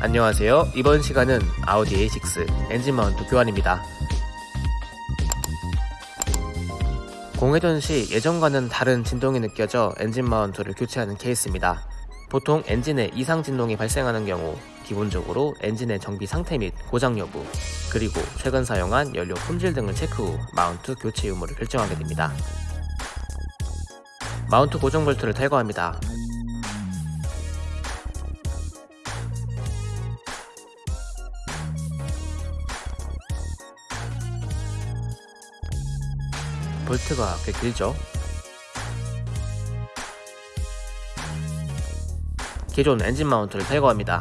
안녕하세요. 이번 시간은 아우디 A6 엔진 마운트 교환입니다. 공회전 시 예전과는 다른 진동이 느껴져 엔진 마운트를 교체하는 케이스입니다. 보통 엔진에 이상 진동이 발생하는 경우 기본적으로 엔진의 정비 상태 및 고장 여부, 그리고 최근 사용한 연료 품질 등을 체크 후 마운트 교체 유무를 결정하게 됩니다. 마운트 고정 볼트를 탈거합니다. 볼트가 꽤 길죠? 기존 엔진 마운트를 탈거합니다.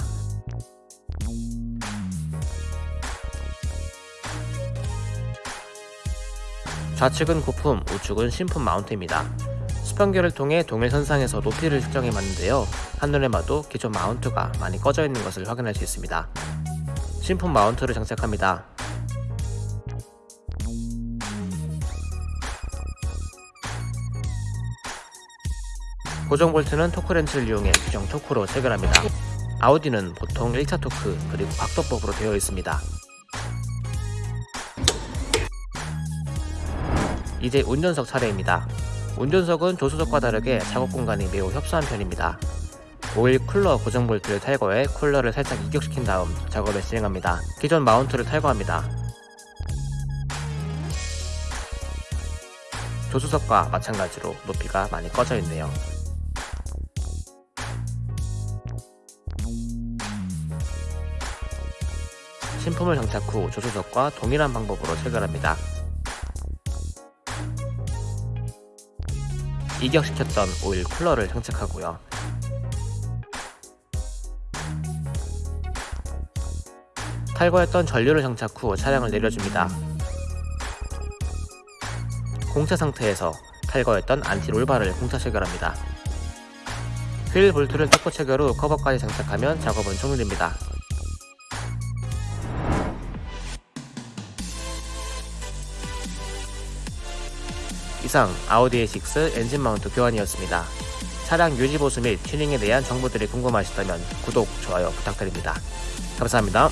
좌측은 고품, 우측은 신품 마운트입니다. 수평계를 통해 동일선상에서 높이를 측정해 봤는데요. 한눈에 봐도 기존 마운트가 많이 꺼져 있는 것을 확인할 수 있습니다. 신품 마운트를 장착합니다. 고정 볼트는 토크렌치를 이용해 규정 토크로 체결합니다. 아우디는 보통 1차 토크 그리고 각도법으로 되어 있습니다. 이제 운전석 차례입니다. 운전석은 조수석과 다르게 작업 공간이 매우 협소한 편입니다. 오일 쿨러 고정 볼트를 탈거해 쿨러를 살짝 이격시킨 다음 작업을 진행합니다. 기존 마운트를 탈거합니다. 조수석과 마찬가지로 높이가 많이 꺼져 있네요. 신품을 장착 후 조수석과 동일한 방법으로 체결합니다. 이격시켰던 오일 쿨러를 장착하고요. 탈거했던 전류를 장착 후 차량을 내려줍니다. 공차 상태에서 탈거했던 anti-roll bar를 공차 체결합니다. 휠 볼트를 뜯고 체결 후 커버까지 장착하면 작업은 종료됩니다. 이상 아우디 A6 엔진 마운트 교환이었습니다. 차량 유지 보수 및 튜닝에 대한 정보들이 궁금하시다면 구독, 좋아요 부탁드립니다. 감사합니다.